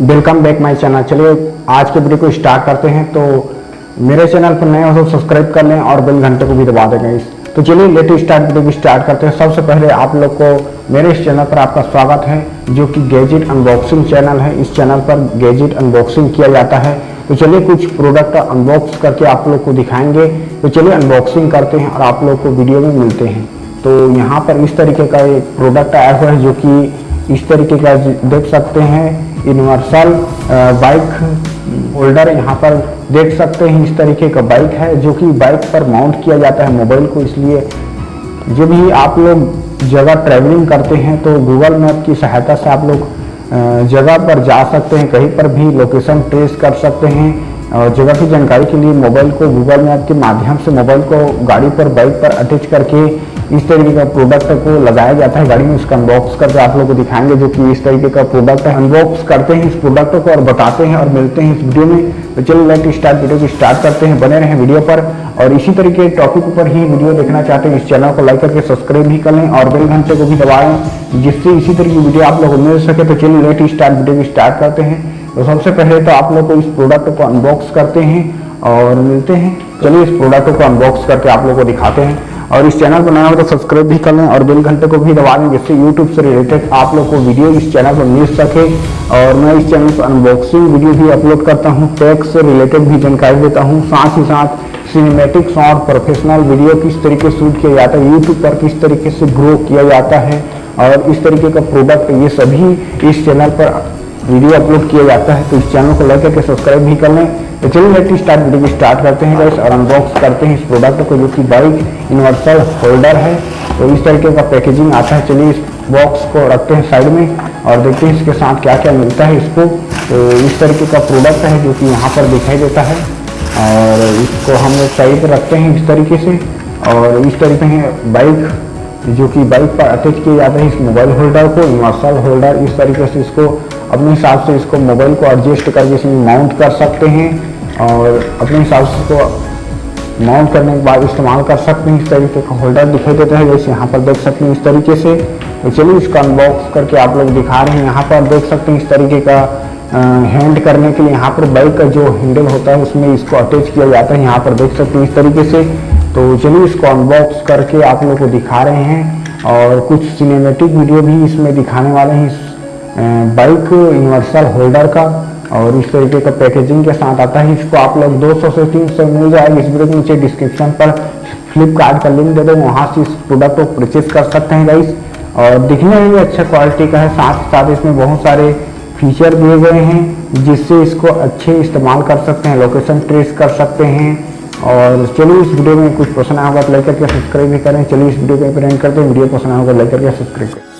Welcome back my channel. चलिए, आज के वीडियो को स्टार्ट करते हैं। तो मेरे चैनल पर नए हो तो सब्सक्राइब कर लें और बेल घंटे को भी दबा देंगे इस तो चलिए लेटेस्ट स्टार्ट वीडियो को स्टार्ट करते हैं। सबसे पहले आप लोग को मेरे इस चैनल पर आपका स्वागत है, जो कि गैजेट अनबॉक्सिंग चैनल है। इस चैनल पर गैजेट अनबॉक्सिंग किया जाता है। तो चलिए, कुछ प्रोडक्ट अनबॉक्स करके आप लोग को दिखाएँगे। तो चलिए अनबॉक्सिंग करते हैं और आप लोग को वीडियो में मिलते हैं। तो यहाँ पर इस तरीके का एक प्रोडक्ट आया हुआ है, जो कि इस तरीके का देख सकते हैं। यूनिवर्सल बाइक होल्डर यहाँ पर देख सकते हैं इस तरीके का बाइक है, जो कि बाइक पर माउंट किया जाता है मोबाइल को। इसलिए जब भी आप लोग जगह ट्रैवलिंग करते हैं तो गूगल मैप की सहायता से आप लोग जगह पर जा सकते हैं, कहीं पर भी लोकेशन ट्रेस कर सकते हैं। और जगह की जानकारी के लिए मोबाइल को गूगल मैप के माध्यम से मोबाइल को गाड़ी पर बाइक पर अटैच करके इस तरीके का प्रोडक्ट को लगाया जाता है। गाड़ी में उसका अनबॉक्स करके आप लोगों को दिखाएँगे जो कि इस तरीके का प्रोडक्ट है। अनबॉक्स करते हैं इस प्रोडक्ट को और बताते हैं और मिलते हैं इस वीडियो में। तो चलिए लेट स्टार्ट वीडियो को स्टार्ट करते हैं। बने रहें वीडियो पर। और इसी तरीके टॉपिक पर ही वीडियो देखना चाहते हैं, इस चैनल को लाइक करके सब्सक्राइब भी कर लें और बेल घंटे को भी दबाएँ जिससे इसी तरह की वीडियो आप लोग को मिल सके। तो चलिए लेट स्टार्ट वीडियो को स्टार्ट करते हैं। तो सबसे पहले तो आप लोग को इस प्रोडक्ट को अनबॉक्स करते हैं और मिलते हैं। चलिए, इस प्रोडक्ट को अनबॉक्स करके आप लोग को दिखाते हैं। और इस चैनल को नया हो तो सब्सक्राइब भी कर लें और बेल घंटे को भी दबा दें जिससे यूट्यूब से रिलेटेड आप लोग को वीडियो इस चैनल पर मिल सके। और मैं इस चैनल पर अनबॉक्सिंग वीडियो भी अपलोड करता हूँ टैग से रिलेटेड भी जानकारी देता हूँ, साथ ही साथ सिनेमेटिक्स और प्रोफेशनल वीडियो किस तरीके से शूट किया जाता है यूट्यूब पर किस तरीके से ग्रो किया जाता है और इस तरीके का प्रोडक्ट ये सभी इस चैनल पर वीडियो अपलोड किया जाता है तो इस चैनल को लाइक करके सब्सक्राइब भी कर लें। तो चलिए लेट स्टार्ट वीडियो को स्टार्ट करते हैं गाइस और अनबॉक्स करते हैं इस प्रोडक्ट को जो कि बाइक यूनिवर्सल होल्डर है। तो इस तरीके का पैकेजिंग आता है। चलिए इस बॉक्स को रखते हैं साइड में और देखते हैं इसके साथ क्या क्या मिलता है इसको। तो इस तरीके का प्रोडक्ट है जो कि यहाँ पर दिखाई देता है। और इसको हम लोग साइड पर रखते हैं इस तरीके से। और इस तरीके है बाइक जो कि बाइक पर अटैच किया जाता है इस मोबाइल होल्डर को यूनिवर्सल होल्डर इस तरीके से इसको अपने हिसाब से इसको मोबाइल को एडजस्ट करके इसमें माउंट कर सकते हैं। और अपने हिसाब से इसको माउंट करने के बाद इस्तेमाल कर सकते हैं, इस तरीके का होल्डर दिखाई देता है, जैसे यहाँ पर देख सकते हैं इस तरीके से। तो चलिए इसका अनबॉक्स करके आप लोग दिखा रहे हैं। यहाँ पर देख सकते हैं इस तरीके का हैंड करने के लिए यहाँ पर बाइक का जो हैंडल होता है, उसमें इसको अटैच किया जाता है। यहाँ पर देख सकते हैं इस तरीके से। तो चलिए इसको अनबॉक्स करके आप लोग को दिखा रहे हैं और कुछ सिनेमेटिक वीडियो भी इसमें दिखाने वाले हैं इस बाइक यूनिवर्सल होल्डर का। और इस तरीके का पैकेजिंग के साथ आता है। इसको आप लोग 200 से 300 मिल जाएगा। इस वीडियो के नीचे डिस्क्रिप्शन पर फ्लिपकार्ट का लिंक दे दो वहाँ से इस प्रोडक्ट को परचेज कर सकते हैं गाइस और दिखने में भी अच्छा क्वालिटी का है। साथ साथ इसमें बहुत सारे फीचर दिए गए हैं, जिससे इसको अच्छे इस्तेमाल कर सकते हैं लोकेशन ट्रेस कर सकते हैं। और चलिए इस वीडियो में कुछ पसंद आया होगा तो लाइक करके सब्सक्राइब भी करें। चलिए इस वीडियो को एंड करते हैं। वीडियो पसंद आया होगा लाइक करके सब्सक्राइब करें।